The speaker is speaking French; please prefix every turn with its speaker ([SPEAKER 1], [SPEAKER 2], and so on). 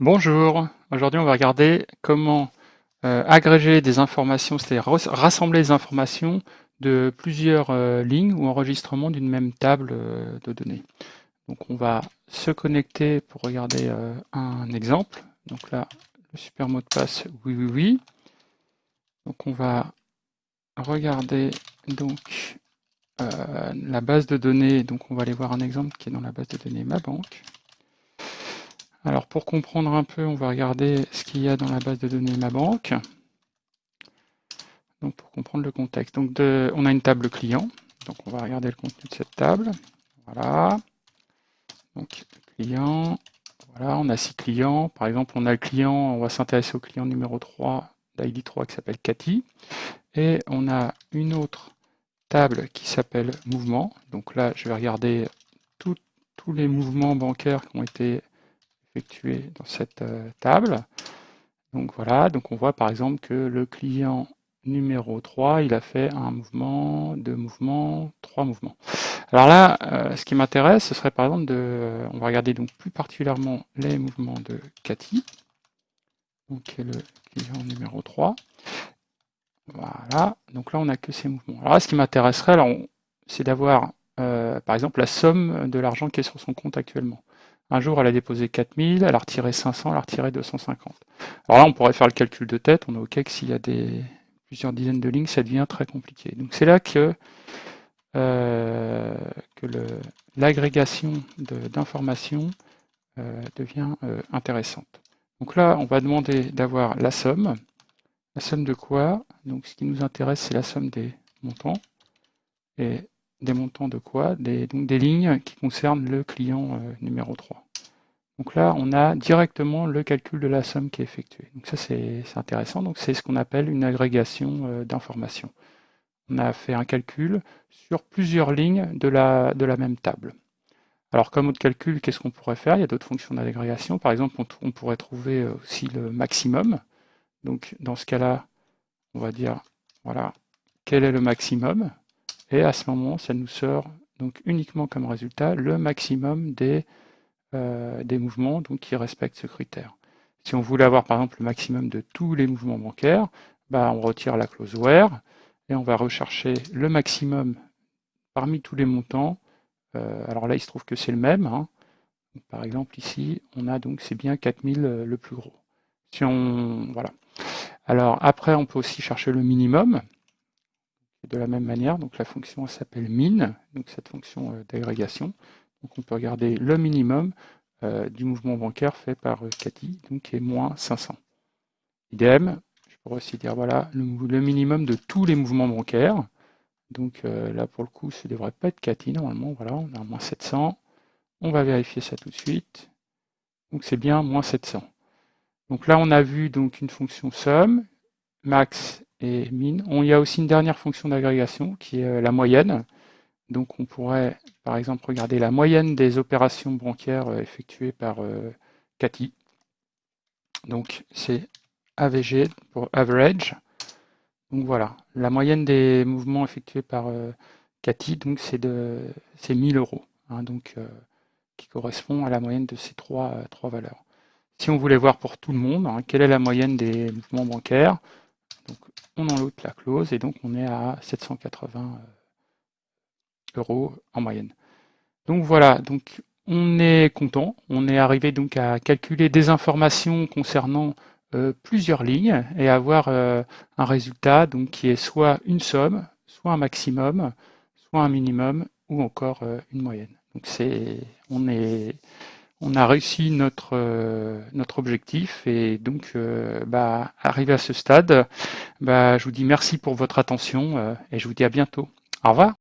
[SPEAKER 1] Bonjour, aujourd'hui on va regarder comment euh, agréger des informations, c'est-à-dire rassembler des informations de plusieurs euh, lignes ou enregistrements d'une même table euh, de données. Donc on va se connecter pour regarder un exemple. Donc là, le super mot de passe, oui, oui, oui. Donc on va regarder donc la base de données. Donc on va aller voir un exemple qui est dans la base de données Ma Banque. Alors pour comprendre un peu, on va regarder ce qu'il y a dans la base de données Ma Banque. Donc pour comprendre le contexte. Donc on a une table client. Donc on va regarder le contenu de cette table. Voilà. Donc client. Voilà, on a six clients. Par exemple, on a le client, on va s'intéresser au client numéro 3, l'ID 3 qui s'appelle Cathy. Et on a une autre table qui s'appelle mouvement. Donc là, je vais regarder tous les mouvements bancaires qui ont été dans cette euh, table. Donc voilà, donc on voit par exemple que le client numéro 3, il a fait un mouvement, deux mouvements, trois mouvements. Alors là, euh, ce qui m'intéresse, ce serait par exemple de, on va regarder donc plus particulièrement les mouvements de Cathy, donc le client numéro 3. Voilà, donc là on n'a que ces mouvements. Alors là, ce qui m'intéresserait, c'est d'avoir euh, par exemple la somme de l'argent qui est sur son compte actuellement. Un jour, elle a déposé 4000, elle a retiré 500, elle a retiré 250. Alors là, on pourrait faire le calcul de tête, on est OK que s'il y a plusieurs dizaines de lignes, ça devient très compliqué. Donc c'est là que, euh, l'agrégation d'informations euh, devient euh, intéressante. Donc là, on va demander d'avoir la somme. La somme de quoi? Donc ce qui nous intéresse, c'est la somme des montants. Et des montants de quoi des, donc des lignes qui concernent le client euh, numéro 3. Donc là, on a directement le calcul de la somme qui est effectué. Donc ça, c'est intéressant. Donc c'est ce qu'on appelle une agrégation euh, d'informations. On a fait un calcul sur plusieurs lignes de la, même table. Alors comme autre calcul, qu'est-ce qu'on pourrait faire? Il y a d'autres fonctions d'agrégation. Par exemple, on, pourrait trouver euh, aussi le maximum. Donc dans ce cas-là, on va dire, voilà, quel est le maximum? Et à ce moment, ça nous sort donc uniquement comme résultat le maximum des, euh, des mouvements donc, qui respectent ce critère. Si on voulait avoir par exemple le maximum de tous les mouvements bancaires, bah, on retire la clause where et on va rechercher le maximum parmi tous les montants. Euh, alors là, il se trouve que c'est le même. Hein. Par exemple, ici, on a donc c'est bien 4000 euh, le plus gros. Si on voilà. Alors après, on peut aussi chercher le minimum de la même manière. Donc la fonction s'appelle min, donc cette fonction euh, d'agrégation. Donc on peut regarder le minimum euh, du mouvement bancaire fait par euh, Cathy, donc qui est moins 500. Idem, je pourrais aussi dire le, minimum de tous les mouvements bancaires. Donc là pour le coup, ce ne devrait pas être Cathy normalement. Voilà, on a moins 700. On va vérifier ça tout de suite. Donc c'est bien moins 700. Donc là on a vu donc une fonction sum, max et min. On, y a aussi une dernière fonction d'agrégation qui est euh, la moyenne. Donc on pourrait par exemple regarder la moyenne des opérations bancaires euh, effectuées par euh, Cathy. Donc c'est AVG pour average. Donc voilà, la moyenne des mouvements effectués par Cathy, donc c'est de 1000 euros, hein, donc qui correspond à la moyenne de ces trois, trois valeurs. Si on voulait voir pour tout le monde, hein, quelle est la moyenne des mouvements bancaires, on enlève la clause et donc on est à 780 euh, euros en moyenne. Donc voilà, donc on est content, on est arrivé donc à calculer des informations concernant euh, plusieurs lignes et avoir euh, un résultat donc qui est soit une somme, soit un maximum, soit un minimum ou encore une moyenne. Donc c'est on est on a réussi notre, notre objectif et donc euh, bah, arrivé à ce stade, bah, je vous dis merci pour votre attention euh, et je vous dis à bientôt. Au revoir.